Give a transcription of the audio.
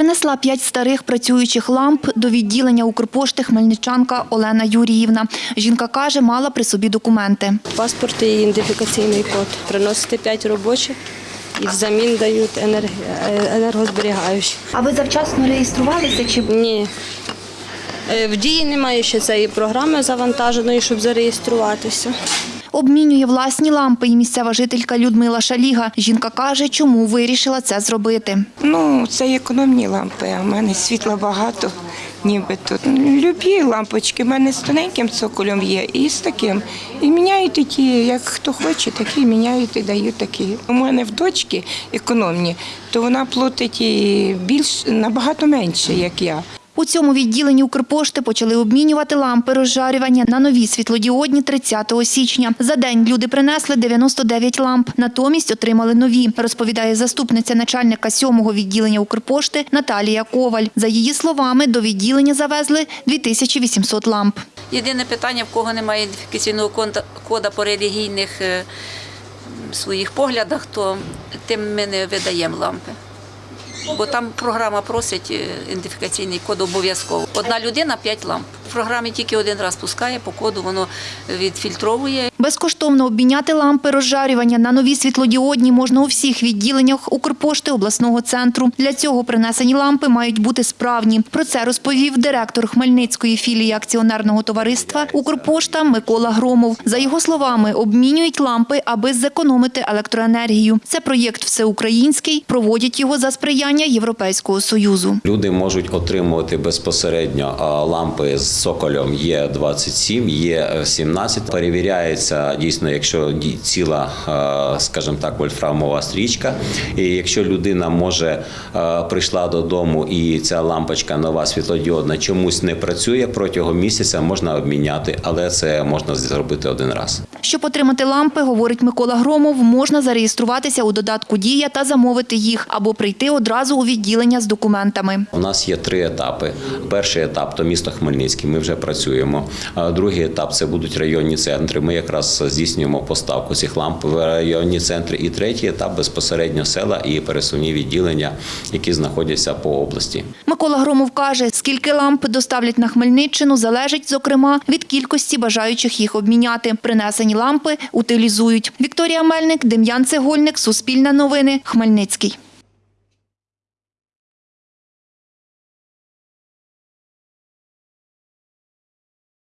Принесла п'ять старих працюючих ламп до відділення Укрпошти хмельничанка Олена Юріївна. Жінка каже, мала при собі документи. Паспорт і ідентифікаційний код. Приносите 5 робочих і взамін дають енерг... е, енергозберігаючі. А ви завчасно реєструвалися чи Ні. Е, В дії немає ще цієї програми завантаженої, щоб зареєструватися. Обмінює власні лампи і місцева жителька Людмила Шаліга. Жінка каже, чому вирішила це зробити. Ну, це економні лампи, а в мене світла багато, ніби тут. Любі лампочки, в мене з тоненьким цоколем є і з таким. І міняють і ті, як хто хоче, такі міняють і дають такі. У мене в дочки економні, то вона платить і більш набагато менше, як я. У цьому відділенні Укрпошти почали обмінювати лампи розжарювання на нові світлодіодні 30 січня. За день люди принесли 99 ламп, натомість отримали нові, розповідає заступниця начальника 7-го відділення Укрпошти Наталія Коваль. За її словами, до відділення завезли 2800 ламп. Єдине питання, в кого немає ідентифікаційного кода- по релігійних е, своїх поглядах, то тим ми не видаємо лампи. Бо там програма просить е, ідентифікаційний код обов'язково. Одна людина п'ять ламп. В програмі тільки один раз пускає, по коду воно відфільтровує Безкоштовно обміняти лампи розжарювання на нові світлодіодні можна у всіх відділеннях Укрпошти обласного центру. Для цього принесені лампи мають бути справні. Про це розповів директор Хмельницької філії акціонерного товариства Укрпошта Микола Громов. За його словами, обмінюють лампи, аби зекономити електроенергію. Це проєкт всеукраїнський. Проводять його за сприяння Європейського союзу. Люди можуть отримувати безпосередньо лампи з соколем є 27, є 17. Перевіряється дійсно, якщо ціла, а, скажімо так, вольфрамова стрічка. І якщо людина може прийшла додому і ця лампочка нова світлодіодна чомусь не працює протягом місяця, можна обміняти, але це можна зробити один раз. Щоб отримати лампи, говорить Микола Громов, можна зареєструватися у додатку Дія та замовити їх або прийти одразу у відділення з документами. У нас є три етапи. Перший етап то місто Хмельницький. Ми вже працюємо. Другий етап це будуть районні центри. Ми якраз здійснюємо поставку цих ламп в районні центри. І третій етап безпосередньо села і пересувні відділення, які знаходяться по області. Микола Громов каже, скільки ламп доставлять на Хмельниччину, залежить, зокрема, від кількості бажаючих їх обміняти. Принесені лампи утилізують. Вікторія Мельник, Дем'ян Цегольник, Суспільне новини, Хмельницький.